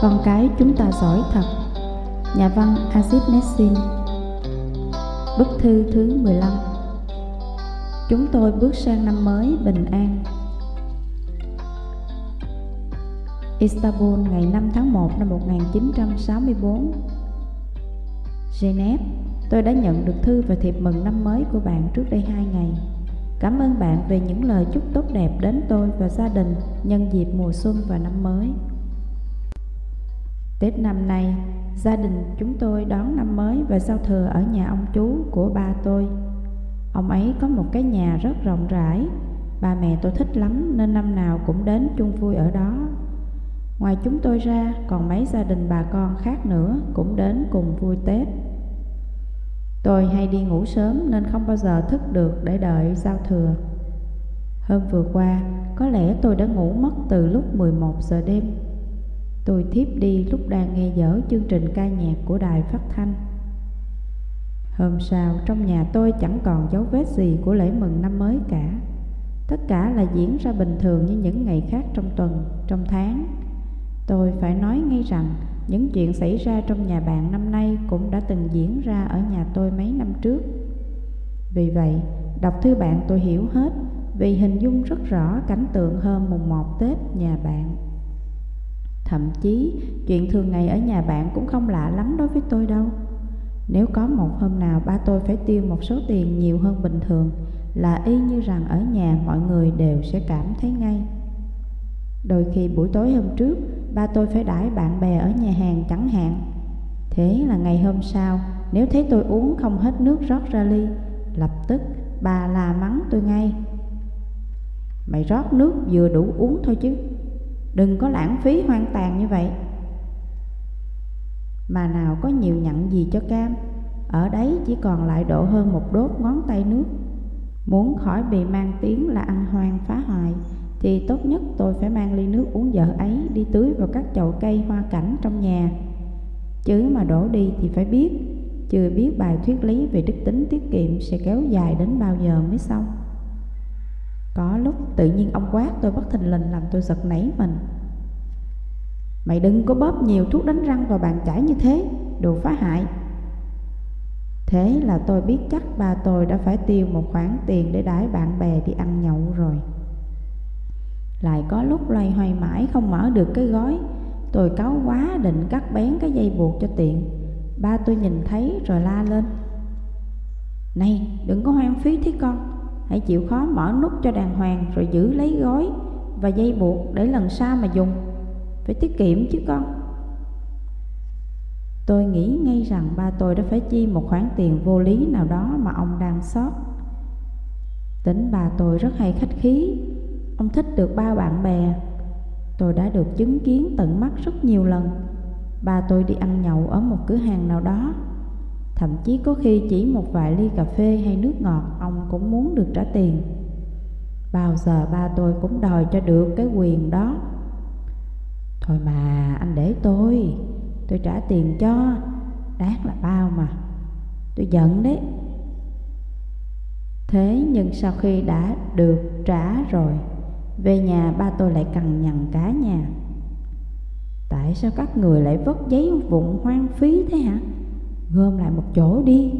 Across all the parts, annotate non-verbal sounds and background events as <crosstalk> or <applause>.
Con cái chúng ta giỏi thật. Nhà văn aziz Nessin. Bức thư thứ 15 Chúng tôi bước sang năm mới bình an. Istanbul ngày 5 tháng 1 năm 1964 Geneva, tôi đã nhận được thư và thiệp mừng năm mới của bạn trước đây hai ngày. Cảm ơn bạn về những lời chúc tốt đẹp đến tôi và gia đình nhân dịp mùa xuân và năm mới. Tết năm nay, gia đình chúng tôi đón năm mới và giao thừa ở nhà ông chú của ba tôi. Ông ấy có một cái nhà rất rộng rãi, ba mẹ tôi thích lắm nên năm nào cũng đến chung vui ở đó. Ngoài chúng tôi ra, còn mấy gia đình bà con khác nữa cũng đến cùng vui Tết. Tôi hay đi ngủ sớm nên không bao giờ thức được để đợi giao thừa. Hôm vừa qua, có lẽ tôi đã ngủ mất từ lúc 11 giờ đêm. Tôi thiếp đi lúc đang nghe dở chương trình ca nhạc của đài phát thanh. Hôm sau, trong nhà tôi chẳng còn dấu vết gì của lễ mừng năm mới cả. Tất cả là diễn ra bình thường như những ngày khác trong tuần, trong tháng. Tôi phải nói ngay rằng những chuyện xảy ra trong nhà bạn năm nay cũng đã từng diễn ra ở nhà tôi mấy năm trước. Vì vậy, đọc thư bạn tôi hiểu hết vì hình dung rất rõ cảnh tượng hôm mùng 1 Tết nhà bạn. Thậm chí, chuyện thường ngày ở nhà bạn cũng không lạ lắm đối với tôi đâu. Nếu có một hôm nào ba tôi phải tiêu một số tiền nhiều hơn bình thường là y như rằng ở nhà mọi người đều sẽ cảm thấy ngay. Đôi khi buổi tối hôm trước, ba tôi phải đãi bạn bè ở nhà hàng chẳng hạn. Thế là ngày hôm sau, nếu thấy tôi uống không hết nước rót ra ly, lập tức bà là mắng tôi ngay. Mày rót nước vừa đủ uống thôi chứ, đừng có lãng phí hoang tàn như vậy. Mà nào có nhiều nhận gì cho cam, ở đấy chỉ còn lại độ hơn một đốt ngón tay nước. Muốn khỏi bị mang tiếng là ăn hoang phá hoại, thì tốt nhất tôi phải mang ly nước uống dở ấy đi tưới vào các chậu cây hoa cảnh trong nhà. Chứ mà đổ đi thì phải biết, chưa biết bài thuyết lý về đức tính tiết kiệm sẽ kéo dài đến bao giờ mới xong. Có lúc tự nhiên ông quát tôi bất thình lình làm tôi giật nảy mình. Mày đừng có bóp nhiều thuốc đánh răng vào bàn chải như thế, đồ phá hại. Thế là tôi biết chắc ba tôi đã phải tiêu một khoản tiền để đãi bạn bè đi ăn nhậu rồi. Lại có lúc loay hoay mãi không mở được cái gói Tôi cáu quá định cắt bén cái dây buộc cho tiện Ba tôi nhìn thấy rồi la lên Này đừng có hoang phí thế con Hãy chịu khó mở nút cho đàng hoàng Rồi giữ lấy gói và dây buộc để lần sau mà dùng. Phải tiết kiệm chứ con. Tôi nghĩ ngay rằng ba tôi đã phải chi một khoản tiền vô lý nào đó mà ông đang sót. Tính bà tôi rất hay khách khí. Ông thích được ba bạn bè. Tôi đã được chứng kiến tận mắt rất nhiều lần. Ba tôi đi ăn nhậu ở một cửa hàng nào đó. Thậm chí có khi chỉ một vài ly cà phê hay nước ngọt Ông cũng muốn được trả tiền. Bao giờ ba tôi cũng đòi cho được cái quyền đó. Thôi mà, anh để tôi. Tôi trả tiền cho. Đáng là bao mà. Tôi giận đấy. Thế nhưng sau khi đã được trả rồi, về nhà ba tôi lại cằn nhằn cả nhà. Tại sao các người lại vất giấy vụn hoang phí thế hả? Gom lại một chỗ đi.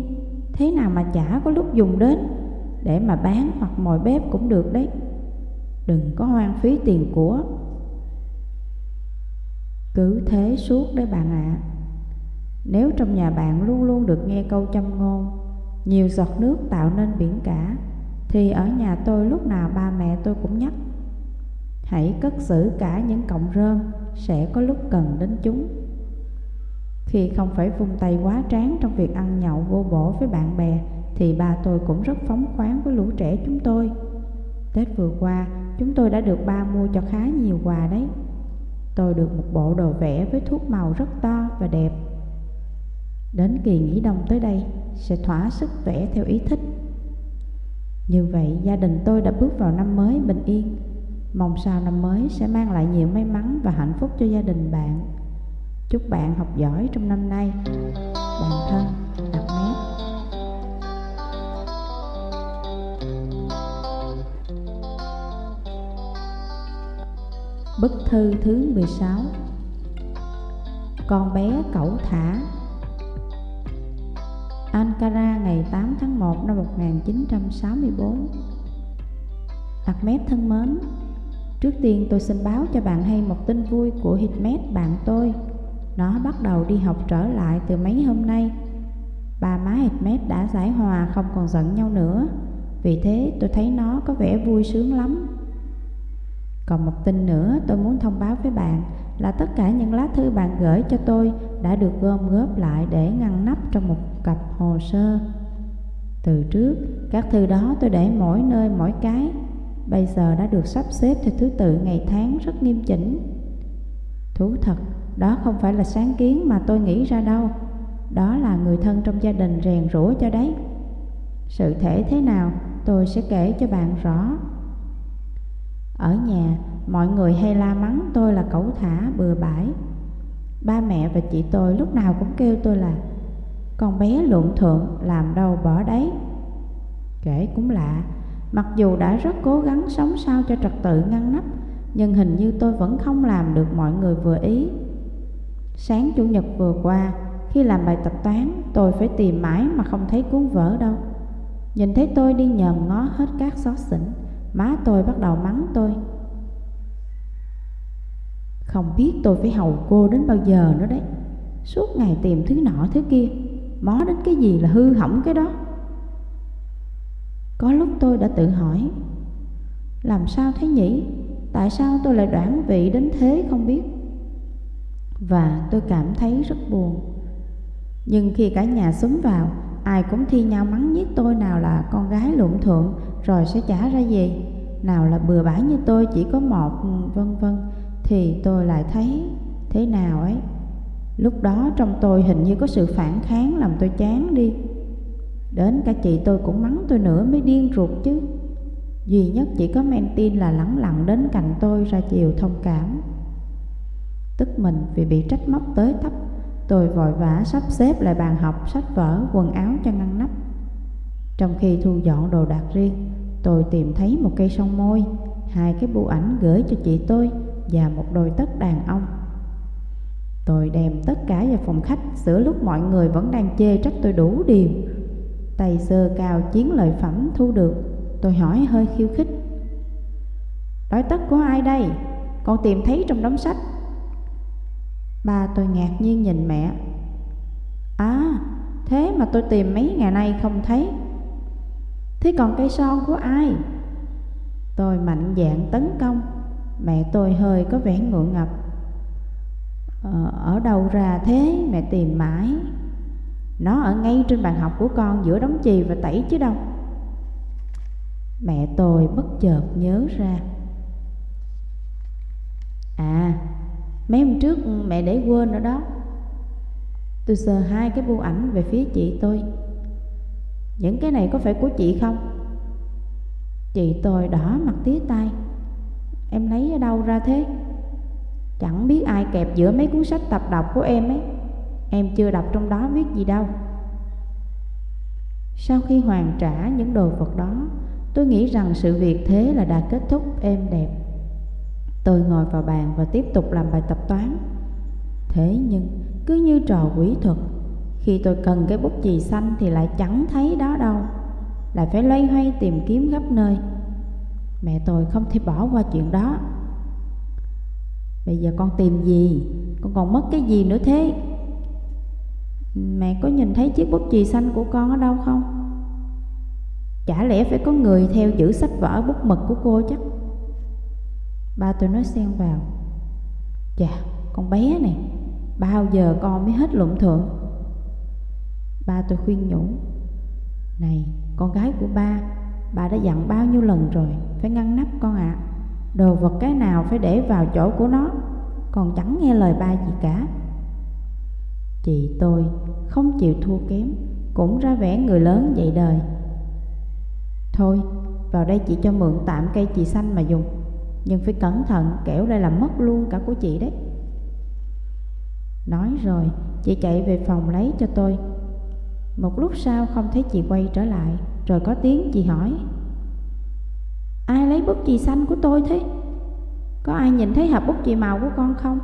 Thế nào mà chả có lúc dùng đến, Để mà bán hoặc mồi bếp cũng được đấy. Đừng có hoang phí tiền của. Cứ thế suốt đấy bạn ạ. À. Nếu trong nhà bạn luôn luôn được nghe câu châm ngôn, Nhiều giọt nước tạo nên biển cả, Thì ở nhà tôi lúc nào ba mẹ tôi cũng nhắc, Hãy cất giữ cả những cọng rơm, Sẽ có lúc cần đến chúng. Khi không phải vung tay quá tráng Trong việc ăn nhậu vô bổ với bạn bè, Thì bà tôi cũng rất phóng khoáng với lũ trẻ chúng tôi. Tết vừa qua, Chúng tôi đã được ba mua cho khá nhiều quà đấy. Tôi được một bộ đồ vẽ với thuốc màu rất to và đẹp. Đến kỳ nghỉ đông tới đây, Sẽ thỏa sức vẽ theo ý thích. Như vậy, gia đình tôi đã bước vào năm mới bình yên. Mong sao năm mới sẽ mang lại nhiều may mắn và hạnh phúc cho gia đình bạn. Chúc bạn học giỏi trong năm nay. Bạn thân, đặt mét. Bức thư thứ 16 Con bé cẩu thả Ankara ngày 8 tháng 1 năm 1964 Ahmed thân mến Trước tiên tôi xin báo cho bạn hay một tin vui của Hikmet bạn tôi nó bắt đầu đi học trở lại từ mấy hôm nay. Ba má Hikmet đã giải hòa không còn giận nhau nữa. Vì thế tôi thấy nó có vẻ vui sướng lắm. Còn một tin nữa tôi muốn thông báo với bạn Là tất cả những lá thư bạn gửi cho tôi Đã được gom góp lại để ngăn nắp trong một cặp hồ sơ. Từ trước, các thư đó tôi để mỗi nơi mỗi cái. Bây giờ đã được sắp xếp theo thứ tự ngày tháng rất nghiêm chỉnh. Thú thật, đó không phải là sáng kiến mà tôi nghĩ ra đâu. Đó là người thân trong gia đình rèn rũa cho đấy. Sự thể thế nào tôi sẽ kể cho bạn rõ. Ở nhà, mọi người hay la mắng tôi là cẩu thả bừa bãi. Ba mẹ và chị tôi lúc nào cũng kêu tôi là Con bé luộn thượng làm đâu bỏ đấy. Kể cũng lạ Mặc dù đã rất cố gắng sống sao cho trật tự ngăn nắp Nhưng hình như tôi vẫn không làm được mọi người vừa ý. Sáng Chủ nhật vừa qua, Khi làm bài tập toán, Tôi phải tìm mãi mà không thấy cuốn vở đâu Nhìn thấy tôi đi nhòm ngó hết các xót xỉnh, Má tôi bắt đầu mắng tôi Không biết tôi phải hầu cô đến bao giờ nữa đấy Suốt ngày tìm thứ nọ thứ kia, Mó đến cái gì là hư hỏng cái đó có lúc tôi đã tự hỏi, Làm sao thế nhỉ? Tại sao tôi lại đoản vị đến thế không biết? Và tôi cảm thấy rất buồn. Nhưng khi cả nhà xúm vào, Ai cũng thi nhau mắng nhiếc tôi nào là con gái lụng thượng Rồi sẽ trả ra gì Nào là bừa bãi như tôi chỉ có một, vân vân, Thì tôi lại thấy thế nào ấy? Lúc đó trong tôi hình như có sự phản kháng làm tôi chán đi. Đến cả chị tôi cũng mắng tôi nữa mới điên ruột chứ. Duy nhất chỉ có men tin là lắng lặng đến cạnh tôi ra chiều thông cảm. Tức mình vì bị trách móc tới tấp. Tôi vội vã sắp xếp lại bàn học, sách vở, quần áo cho ngăn nắp. Trong khi thu dọn đồ đạc riêng Tôi tìm thấy một cây son môi Hai cái bưu ảnh gửi cho chị tôi Và một đôi tất đàn ông. Tôi đem tất cả vào phòng khách Giữa lúc mọi người vẫn đang chê trách tôi đủ điều. Tay sơ cao chiến lợi phẩm thu được Tôi hỏi hơi khiêu khích. Đói tất của ai đây? Con tìm thấy trong đống sách. Ba tôi ngạc nhiên nhìn mẹ. À thế mà tôi tìm mấy ngày nay không thấy. Thế còn cây son của ai? Tôi mạnh dạn tấn công. Mẹ tôi hơi có vẻ ngượng ngập. Ờ, Ở đâu ra thế mẹ tìm mãi? Nó ở ngay trên bàn học của con giữa đống chì và tẩy chứ đâu. Mẹ tôi bất chợt nhớ ra. À Mấy hôm trước ừ, mẹ để quên ở đó. Tôi sờ hai cái bưu ảnh về phía chị tôi. Những cái này có phải của chị không? Chị tôi đỏ mặt tía tay Em lấy ở đâu ra thế? Chẳng biết ai kẹp giữa mấy cuốn sách tập đọc của em ấy. Em chưa đọc trong đó viết gì đâu. Sau khi hoàn trả những đồ vật đó, Tôi nghĩ rằng sự việc thế là đã kết thúc êm đẹp. Tôi ngồi vào bàn và tiếp tục làm bài tập toán. Thế nhưng, cứ như trò quỷ thuật, Khi tôi cần cái bút chì xanh thì lại chẳng thấy đó đâu. Lại phải loay hoay tìm kiếm khắp nơi. Mẹ tôi không thể bỏ qua chuyện đó. Bây giờ con tìm gì? Con còn mất cái gì nữa thế? Mẹ có nhìn thấy chiếc bút chì xanh của con ở đâu không? Chả lẽ phải có người theo giữ sách vở bút mực của cô chắc? Ba tôi nói xen vào. Chà, con bé này Bao giờ con mới hết luận thượng Ba tôi khuyên nhủ. Này, con gái của ba Ba đã dặn bao nhiêu lần rồi Phải ngăn nắp con ạ. À. Đồ vật cái nào phải để vào chỗ của nó Còn chẳng nghe lời ba gì cả. Chị tôi không chịu thua kém Cũng ra vẻ người lớn dạy đời. Thôi vào đây chị cho mượn tạm cây chị xanh mà dùng. Nhưng phải cẩn thận, kẻo đây làm mất luôn cả của chị đấy. Nói rồi, chị chạy về phòng lấy cho tôi. Một lúc sau không thấy chị quay trở lại, Rồi có tiếng chị hỏi. Ai lấy bút chì xanh của tôi thế? Có ai nhìn thấy hộp bút chì màu của con không?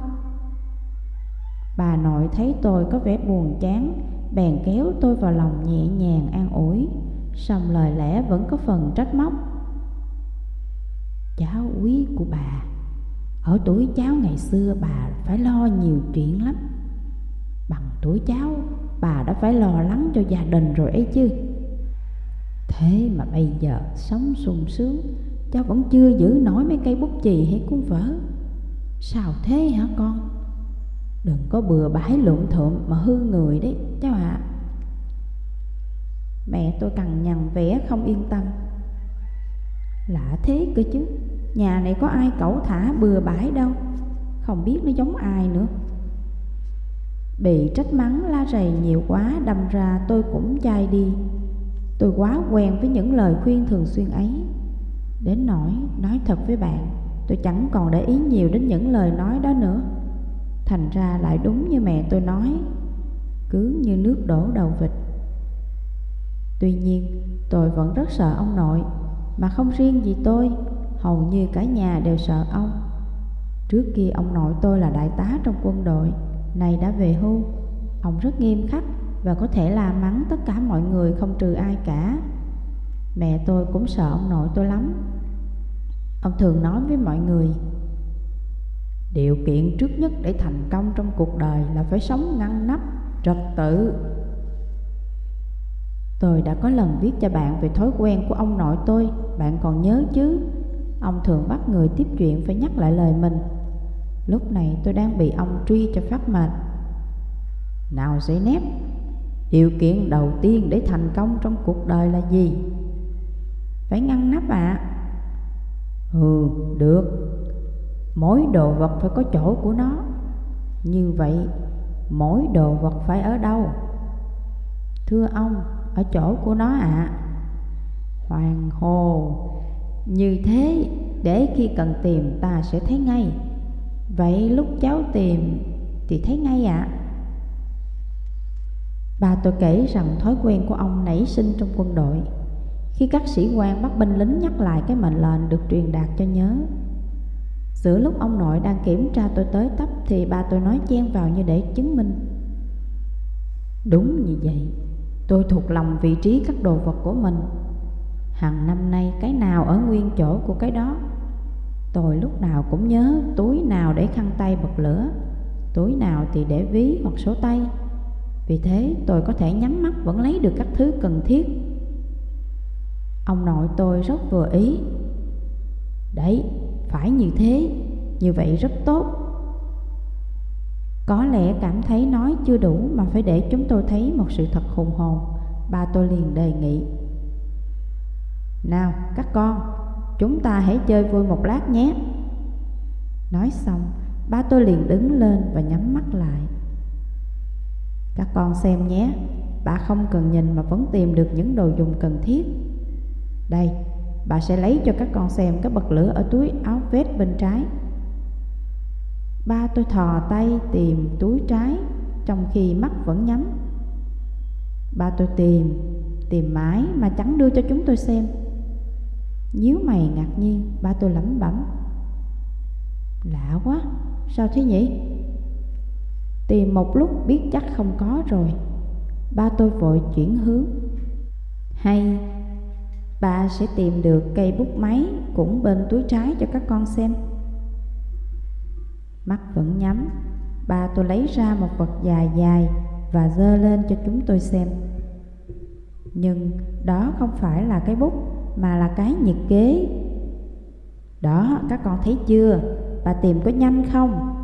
Bà nội thấy tôi có vẻ buồn chán, Bèn kéo tôi vào lòng nhẹ nhàng an ủi. Xong lời lẽ vẫn có phần trách móc. Cháu quý của bà. Ở tuổi cháu ngày xưa bà phải lo nhiều chuyện lắm. Bằng tuổi cháu, bà đã phải lo lắng cho gia đình rồi ấy chứ. Thế mà bây giờ sống sung sướng, Cháu vẫn chưa giữ nổi mấy cây bút chì hay cuốn vở. Sao thế hả con? Đừng có bừa bãi lộn thộm mà hư người đấy, cháu ạ. À. Mẹ tôi cằn nhằn vẻ không yên tâm. Lạ thế cơ chứ. Nhà này có ai cẩu thả bừa bãi đâu. Không biết nó giống ai nữa. Bị trách mắng la rầy nhiều quá, Đâm ra tôi cũng chai đi. Tôi quá quen với những lời khuyên thường xuyên ấy. Đến nỗi nói thật với bạn, Tôi chẳng còn để ý nhiều đến những lời nói đó nữa. Thành ra lại đúng như mẹ tôi nói, Cứ như nước đổ đầu vịt. Tuy nhiên, tôi vẫn rất sợ ông nội. Mà không riêng gì tôi Hầu như cả nhà đều sợ ông. Trước kia ông nội tôi là đại tá trong quân đội Này đã về hưu Ông rất nghiêm khắc Và có thể la mắng tất cả mọi người không trừ ai cả. Mẹ tôi cũng sợ ông nội tôi lắm. Ông thường nói với mọi người Điều kiện trước nhất để thành công trong cuộc đời là phải sống ngăn nắp, trật tự. Tôi đã có lần viết cho bạn về thói quen của ông nội tôi Bạn còn nhớ chứ Ông thường bắt người tiếp chuyện phải nhắc lại lời mình Lúc này tôi đang bị ông truy cho phát mệt Nào giấy nép Điều kiện đầu tiên để thành công trong cuộc đời là gì? Phải ngăn nắp ạ à. Ừ, được Mỗi đồ vật phải có chỗ của nó Như vậy Mỗi đồ vật phải ở đâu? Thưa ông, ở chỗ của nó ạ à. Hoàng hồ, Như thế để khi cần tìm ta sẽ thấy ngay Vậy lúc cháu tìm thì thấy ngay ạ à. Bà tôi kể rằng thói quen của ông nảy sinh trong quân đội Khi các sĩ quan bắt binh lính nhắc lại cái mệnh lệnh được truyền đạt cho nhớ Giữa lúc ông nội đang kiểm tra tôi tới tấp Thì bà tôi nói chen vào như để chứng minh Đúng như vậy Tôi thuộc lòng vị trí các đồ vật của mình. Hằng năm nay cái nào ở nguyên chỗ của cái đó? Tôi lúc nào cũng nhớ túi nào để khăn tay bật lửa Túi nào thì để ví hoặc số tay. Vì thế tôi có thể nhắm mắt vẫn lấy được các thứ cần thiết. Ông nội tôi rất vừa ý. Đấy, phải như thế, như vậy rất tốt. Có lẽ cảm thấy nói chưa đủ mà phải để chúng tôi thấy một sự thật hùng hồn. Ba tôi liền đề nghị. Nào các con, chúng ta hãy chơi vui một lát nhé. Nói xong, ba tôi liền đứng lên và nhắm mắt lại. Các con xem nhé, bà không cần nhìn mà vẫn tìm được những đồ dùng cần thiết. Đây, Bà sẽ lấy cho các con xem cái bật lửa ở túi áo vest bên trái. Ba tôi thò tay tìm túi trái, Trong khi mắt vẫn nhắm. Ba tôi tìm Tìm mãi mà chẳng đưa cho chúng tôi xem. Nhíu mày ngạc nhiên, Ba tôi lẩm bẩm. Lạ quá, Sao thế nhỉ? Tìm một lúc biết chắc không có rồi. Ba tôi vội chuyển hướng. Hay Bà sẽ tìm được cây bút máy cũng bên túi trái cho các con xem. Mắt vẫn nhắm. Bà tôi lấy ra một vật dài dài và dơ lên cho chúng tôi xem. Nhưng đó không phải là cái bút mà là cái nhiệt kế. Đó các con thấy chưa? Bà tìm có nhanh không?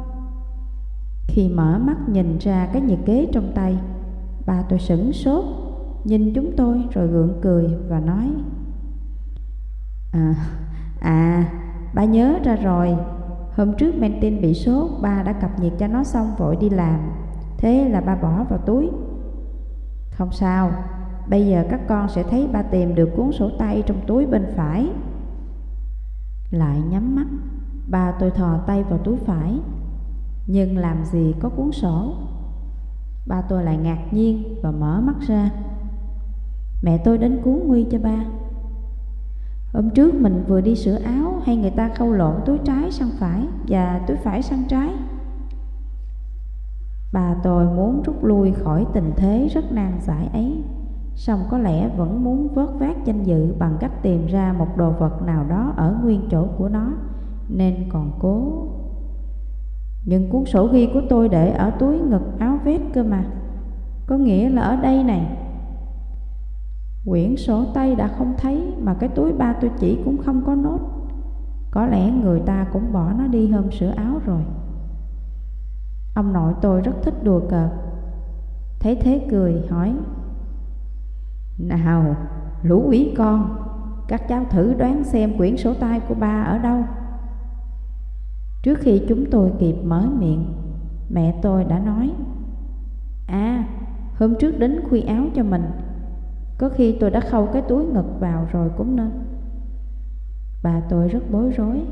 Khi mở mắt nhìn ra cái nhiệt kế trong tay Bà tôi sửng sốt Nhìn chúng tôi rồi gượng cười và nói À, à, ba nhớ ra rồi. Hôm trước Mentin bị sốt, Ba đã cập nhiệt cho nó xong vội đi làm. Thế là ba bỏ vào túi. Không sao, Bây giờ các con sẽ thấy ba tìm được cuốn sổ tay trong túi bên phải. Lại nhắm mắt, Ba tôi thò tay vào túi phải. Nhưng làm gì có cuốn sổ? Ba tôi lại ngạc nhiên và mở mắt ra. Mẹ tôi đến cuốn nguy cho ba. Hôm trước mình vừa đi sửa áo, hay người ta khâu lộn túi trái sang phải và túi phải sang trái. Bà tôi muốn rút lui khỏi tình thế rất nan giải ấy, song có lẽ vẫn muốn vớt vát danh dự bằng cách tìm ra một đồ vật nào đó ở nguyên chỗ của nó, nên còn cố. Nhưng cuốn sổ ghi của tôi để ở túi ngực áo vest cơ mà. Có nghĩa là ở đây này quyển sổ tay đã không thấy, mà cái túi ba tôi chỉ cũng không có nốt. Có lẽ người ta cũng bỏ nó đi hôm sửa áo rồi. Ông nội tôi rất thích đùa cợt. Thấy thế cười, hỏi, nào, lũ quý con, Các cháu thử đoán xem quyển sổ tay của ba ở đâu? Trước khi chúng tôi kịp mở miệng, Mẹ tôi đã nói À hôm trước đến khuy áo cho mình có khi tôi đã khâu cái túi ngực vào rồi cũng nên. Bà tôi rất bối rối.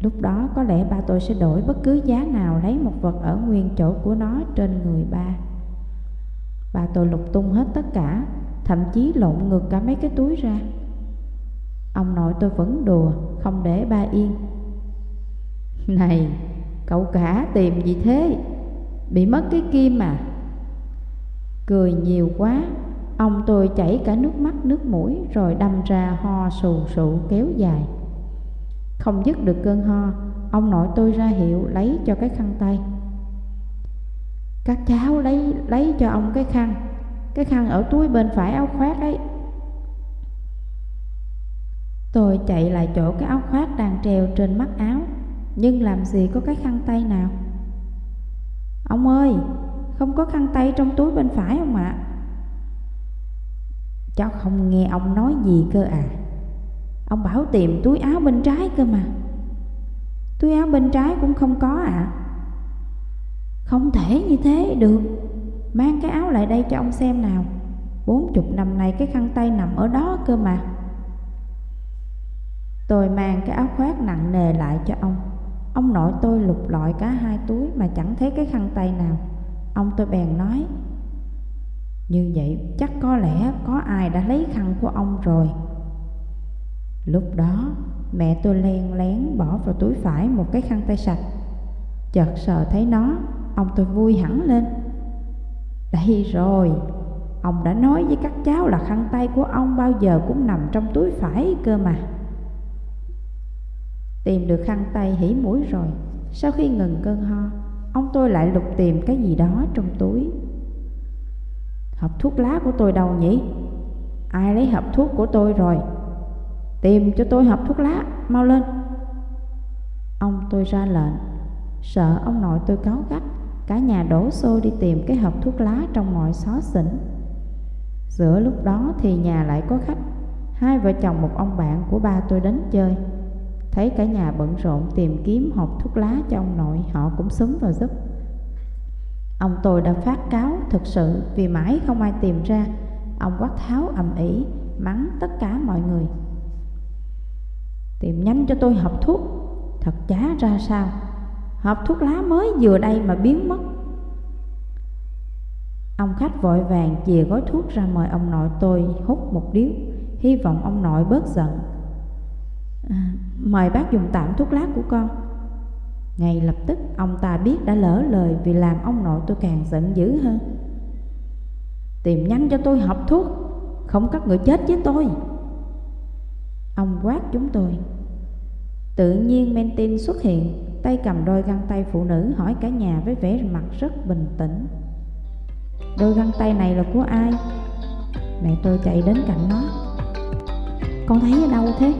Lúc đó có lẽ ba tôi sẽ đổi bất cứ giá nào lấy một vật ở nguyên chỗ của nó trên người ba Bà tôi lục tung hết tất cả, Thậm chí lộn ngược cả mấy cái túi ra. Ông nội tôi vẫn đùa, Không để ba yên. <laughs> Này, Cậu cả tìm gì thế? Bị mất cái kim mà. Cười nhiều quá. Ông tôi chảy cả nước mắt, nước mũi, Rồi đâm ra ho sù sụ kéo dài. Không dứt được cơn ho, Ông nội tôi ra hiệu lấy cho cái khăn tay. Các cháu lấy lấy cho ông cái khăn. Cái khăn ở túi bên phải áo khoác ấy. Tôi chạy lại chỗ cái áo khoác đang treo trên mắt áo. Nhưng làm gì có cái khăn tay nào? Ông ơi, Không có khăn tay trong túi bên phải không ạ? Cháu không nghe ông nói gì cơ à? Ông bảo tìm túi áo bên trái cơ mà. Túi áo bên trái cũng không có ạ. À. Không thể như thế được. Mang cái áo lại đây cho ông xem nào. Bốn chục năm nay cái khăn tay nằm ở đó cơ mà. Tôi mang cái áo khoác nặng nề lại cho ông. Ông nội tôi lục lọi cả hai túi mà chẳng thấy cái khăn tay nào. Ông tôi bèn nói như vậy chắc có lẽ có ai đã lấy khăn của ông rồi Lúc đó mẹ tôi len lén bỏ vào túi phải một cái khăn tay sạch Chợt sờ thấy nó Ông tôi vui hẳn lên đây rồi, ông đã nói với các cháu là khăn tay của ông bao giờ cũng nằm trong túi phải cơ mà. Tìm được khăn tay hỉ mũi rồi, sau khi ngừng cơn ho, ông tôi lại lục tìm cái gì đó trong túi. Hộp thuốc lá của tôi đâu nhỉ? Ai lấy hộp thuốc của tôi rồi? Tìm cho tôi hộp thuốc lá, mau lên. Ông tôi ra lệnh, sợ ông nội tôi cáo gắt Cả nhà đổ xô đi tìm cái hộp thuốc lá trong mọi xó xỉnh Giữa lúc đó thì nhà lại có khách Hai vợ chồng một ông bạn của ba tôi đến chơi Thấy cả nhà bận rộn tìm kiếm hộp thuốc lá cho ông nội Họ cũng súng vào giúp Ông tôi đã phát cáo thực sự Vì mãi không ai tìm ra. Ông quát tháo ầm ĩ Mắng tất cả mọi người. Tìm nhanh cho tôi hộp thuốc. Thật chá ra sao. Hộp thuốc lá mới vừa đây mà biến mất. Ông khách vội vàng chìa gói thuốc ra mời ông nội tôi hút một điếu. Hy vọng ông nội bớt giận. À, Mời bác dùng tạm thuốc lá của con. Ngay lập tức, ông ta biết đã lỡ lời Vì làm ông nội tôi càng giận dữ hơn. Tìm nhanh cho tôi học thuốc, Không có người chết với tôi. Ông quát chúng tôi. Tự nhiên Mentin xuất hiện, Tay cầm đôi găng tay phụ nữ hỏi cả nhà với vẻ mặt rất bình tĩnh. Đôi găng tay này là của ai? Mẹ tôi chạy đến cạnh nó. Con thấy ở đâu thế?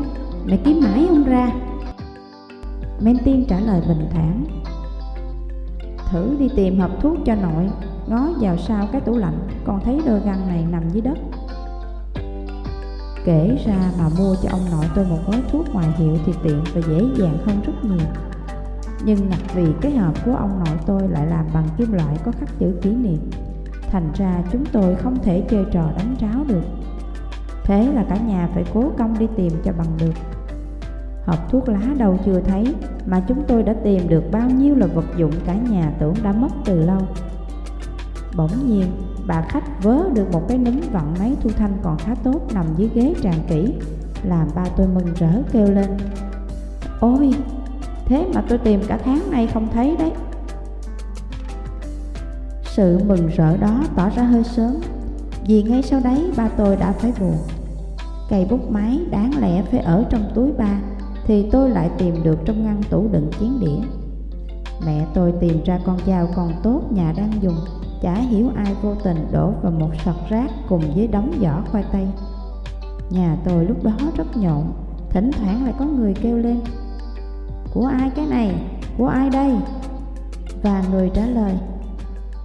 Mẹ kiếm mãi không ra. Men Tiên trả lời bình thản. Thử đi tìm hộp thuốc cho nội, Ngó vào sau cái tủ lạnh, Con thấy đôi găng này nằm dưới đất. Kể ra mà mua cho ông nội tôi một gói thuốc ngoài hiệu thì tiện và dễ dàng hơn rất nhiều. Nhưng ngặt vì cái hộp của ông nội tôi lại làm bằng kim loại có khắc chữ kỷ niệm, Thành ra chúng tôi không thể chơi trò đánh tráo được. Thế là cả nhà phải cố công đi tìm cho bằng được. Hộp thuốc lá đâu chưa thấy, Mà chúng tôi đã tìm được bao nhiêu là vật dụng cả nhà tưởng đã mất từ lâu. Bỗng nhiên, bà khách vớ được một cái núm vặn máy thu thanh còn khá tốt nằm dưới ghế tràn kỹ, Làm ba tôi mừng rỡ kêu lên. Ôi, Thế mà tôi tìm cả tháng nay không thấy đấy. Sự mừng rỡ đó tỏ ra hơi sớm, Vì ngay sau đấy ba tôi đã phải buồn. Cây bút máy đáng lẽ phải ở trong túi ba thì tôi lại tìm được trong ngăn tủ đựng chén đĩa Mẹ tôi tìm ra con dao còn tốt nhà đang dùng Chả hiểu ai vô tình đổ vào một sọt rác cùng với đống vỏ khoai tây Nhà tôi lúc đó rất nhộn Thỉnh thoảng lại có người kêu lên Của ai cái này? Của ai đây? Và người trả lời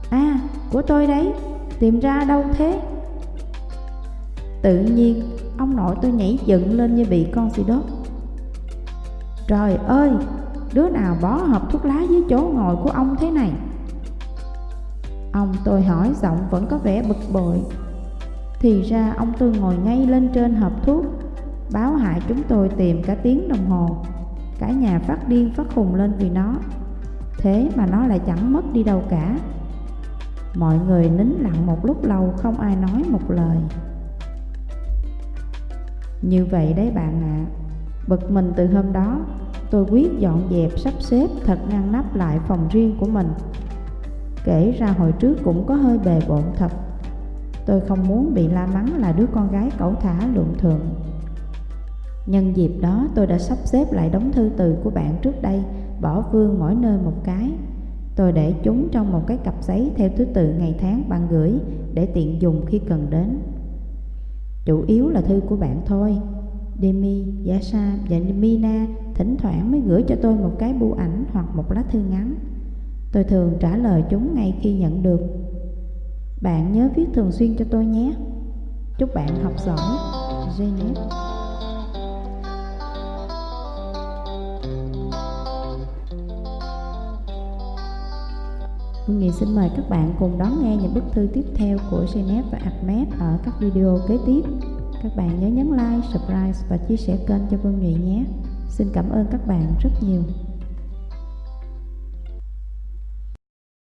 À, của tôi đấy, tìm ra đâu thế? Tự nhiên, ông nội tôi nhảy dựng lên như bị con xì đốt Trời ơi, đứa nào bó hộp thuốc lá dưới chỗ ngồi của ông thế này? Ông tôi hỏi giọng vẫn có vẻ bực bội. Thì ra ông tôi ngồi ngay lên trên hộp thuốc Báo hại chúng tôi tìm cả tiếng đồng hồ. Cả nhà phát điên phát khùng lên vì nó. Thế mà nó lại chẳng mất đi đâu cả. Mọi người nín lặng một lúc lâu không ai nói một lời. Như vậy đấy bạn ạ. à. Bực mình từ hôm đó, Tôi quyết dọn dẹp, sắp xếp, thật ngăn nắp lại phòng riêng của mình. Kể ra hồi trước cũng có hơi bề bộn thật. Tôi không muốn bị la mắng là đứa con gái cẩu thả lượng thượng Nhân dịp đó, tôi đã sắp xếp lại đống thư từ của bạn trước đây, Bỏ vương mỗi nơi một cái. Tôi để chúng trong một cái cặp giấy theo thứ tự ngày tháng bạn gửi Để tiện dùng khi cần đến. Chủ yếu là thư của bạn thôi. Demi, Yasha và Mina thỉnh thoảng mới gửi cho tôi một cái bưu ảnh hoặc một lá thư ngắn. Tôi thường trả lời chúng ngay khi nhận được. Bạn nhớ viết thường xuyên cho tôi nhé. Chúc bạn học giỏi. Janet Hương Nghị xin mời các bạn cùng đón nghe những bức thư tiếp theo của Janet và Ahmed ở các video kế tiếp. Các bạn nhớ nhấn like, subscribe và chia sẻ kênh cho Vương Nghị nhé. Xin cảm ơn các bạn rất nhiều.